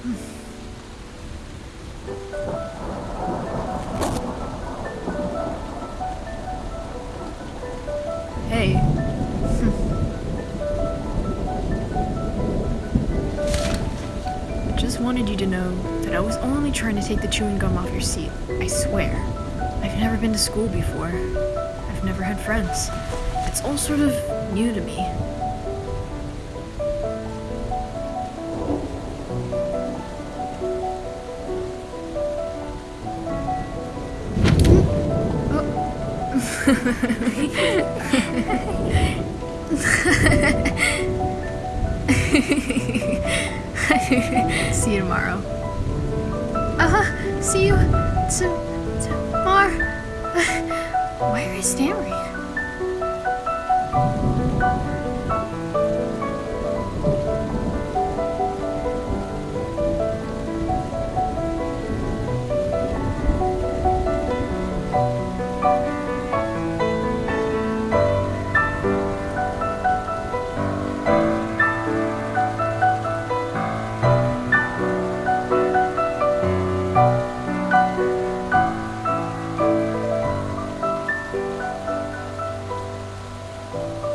Hey. Just wanted you to know that I was only trying to take the chewing gum off your seat. I swear. I've never been to school before. I've never had friends. It's all sort of new to me. See you tomorrow. Uh-huh. See you to tomorrow. Where is Stanley? Bye.